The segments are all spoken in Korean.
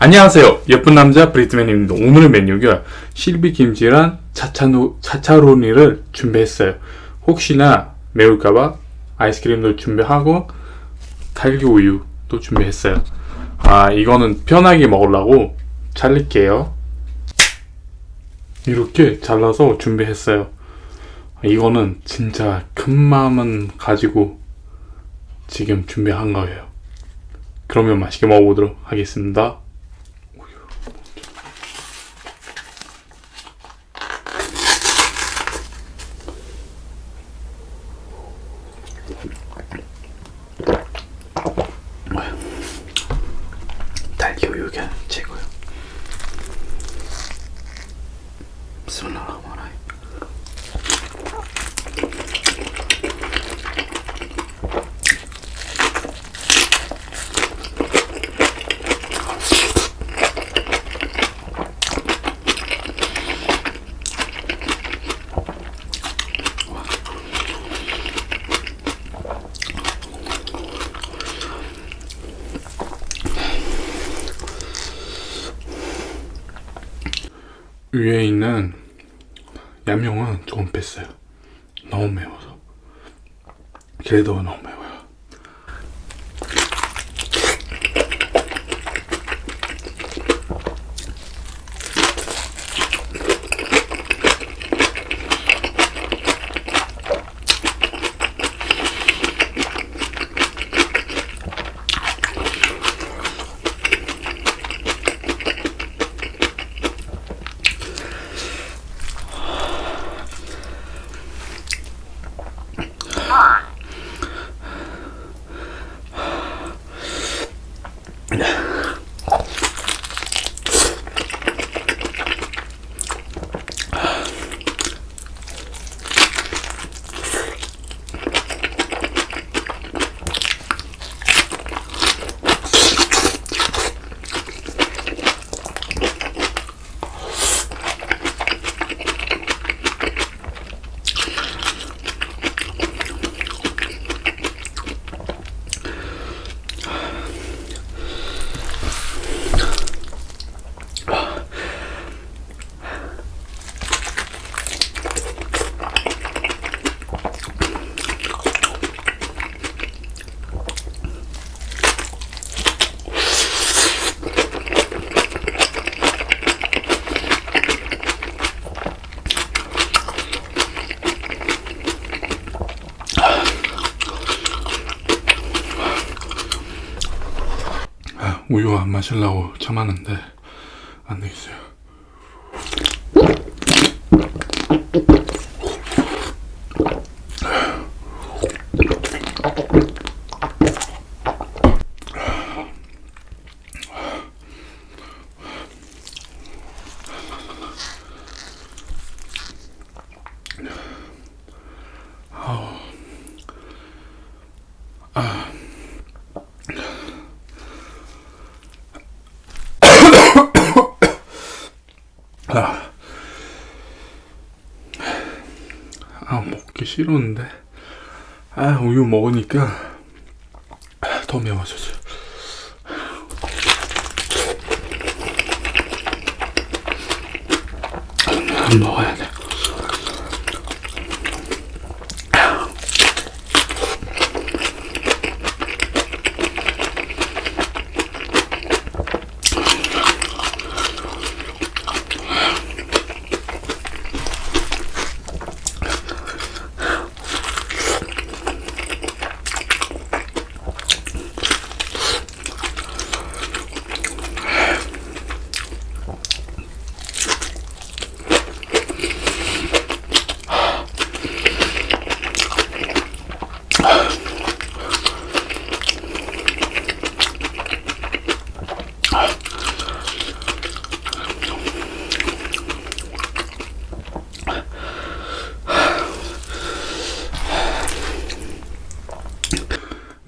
안녕하세요. 예쁜 남자 브리트맨입니다. 오늘의 메뉴가 실비 김치랑 차차노, 차차로니를 준비했어요. 혹시나 매울까봐 아이스크림도 준비하고 딸기 우유도 준비했어요. 아, 이거는 편하게 먹으려고 잘릴게요. 이렇게 잘라서 준비했어요. 이거는 진짜 큰 마음은 가지고 지금 준비한 거예요. 그러면 맛있게 먹어보도록 하겠습니다. 딸기 우유가 최고요. 스물라마라이. 위에 있는 얌용은 조금 뺐어요. 너무 매워서. 그래도 너무 매워 우유 안 마시려고 참았는데 안 되겠어요. 아, 아 먹기 싫었는데 아 우유 먹으니까 아, 더 매워졌어요. 안 먹어야 돼.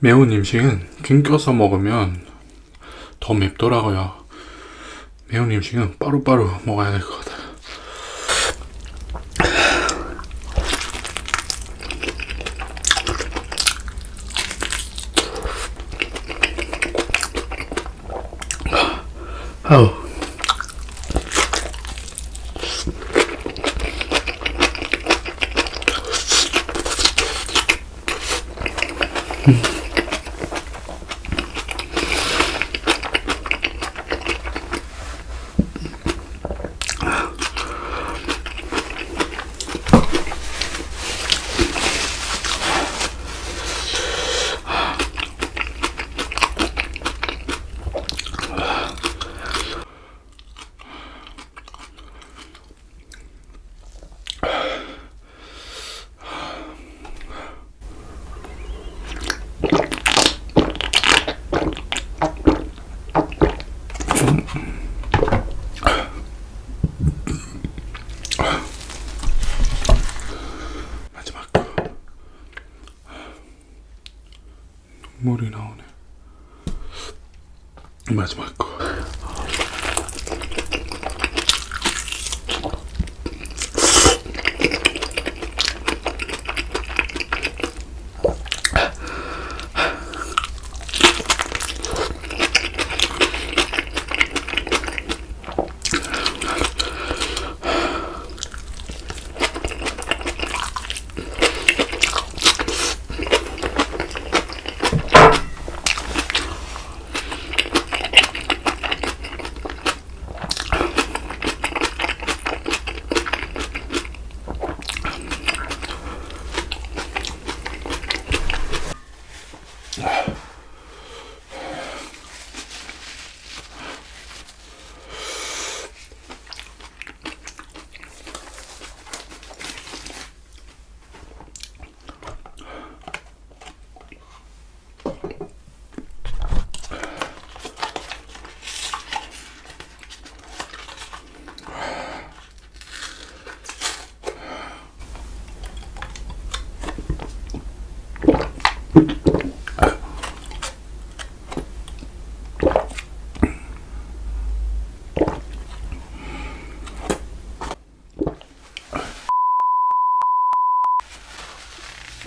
매운 음식은 김 껴서 먹으면 더 맵더라고요. 매운 음식은 바로바로 먹어야 될 것 같아요. 아우. 마지막 거.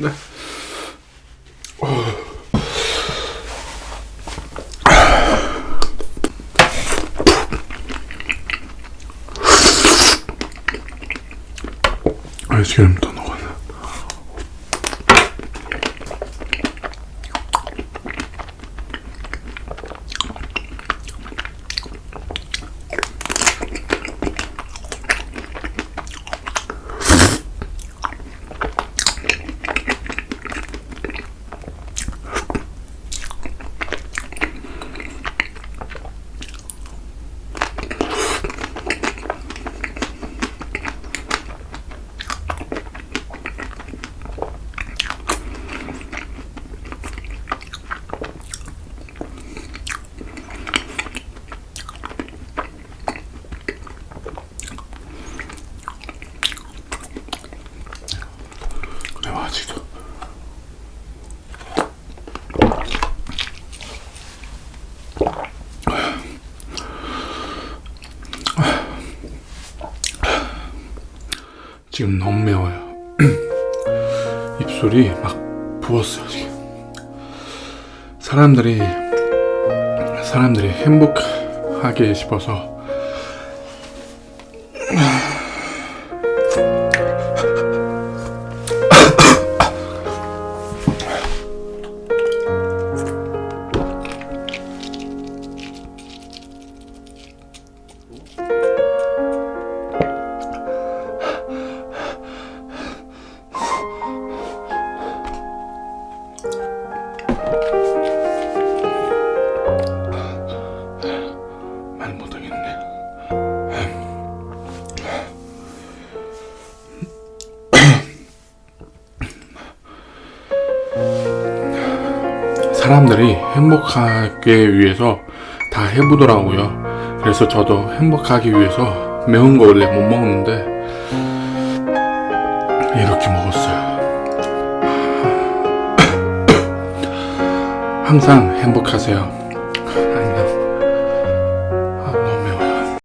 네. 아이스크림 더 지금 너무 매워요. 입술이 막 부었어요 지금. 사람들이 사람들이 행복하게 싶어서 사람들이 행복하게 위해서 다 해보더라고요. 그래서 저도 행복하기 위해서 매운 거 원래 못 먹는데 이렇게 먹었어요. 항상 행복하세요